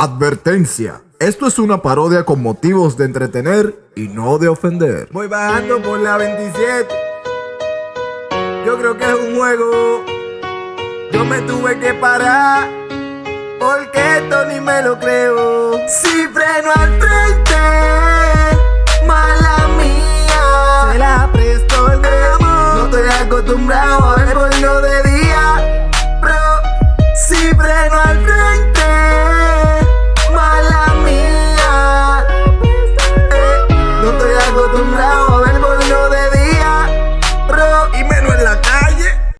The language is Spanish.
Advertencia. Esto es una parodia con motivos de entretener y no de ofender. Voy bajando por la 27. Yo creo que es un juego. Yo me tuve que parar. Porque esto ni me lo creo. Si freno al frente, mala mía. Se la presto el amor. No estoy acostumbrado a ver por like